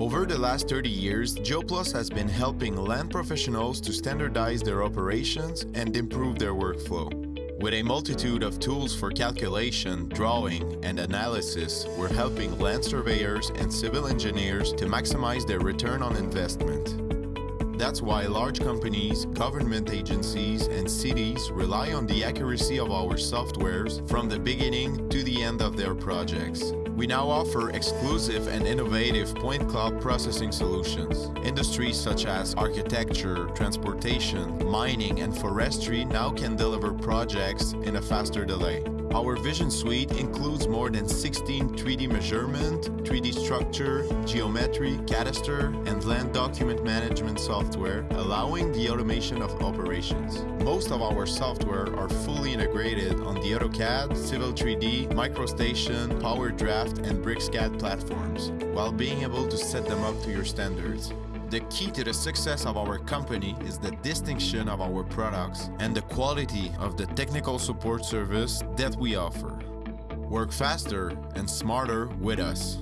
Over the last 30 years, GeoPlus has been helping land professionals to standardize their operations and improve their workflow. With a multitude of tools for calculation, drawing, and analysis, we're helping land surveyors and civil engineers to maximize their return on investment. That's why large companies, government agencies, and cities rely on the accuracy of our softwares from the beginning to the end of their projects. We now offer exclusive and innovative point cloud processing solutions. Industries such as architecture, transportation, mining, and forestry now can deliver projects in a faster delay. Our Vision Suite includes more than 16 3D measurement, 3D structure, geometry, cadastre, and land document management software, allowing the automation of operations. Most of our software are fully integrated on the AutoCAD, Civil 3D, MicroStation, PowerDraft, and BricsCAD platforms, while being able to set them up to your standards. The key to the success of our company is the distinction of our products and the quality of the technical support service that we offer. Work faster and smarter with us.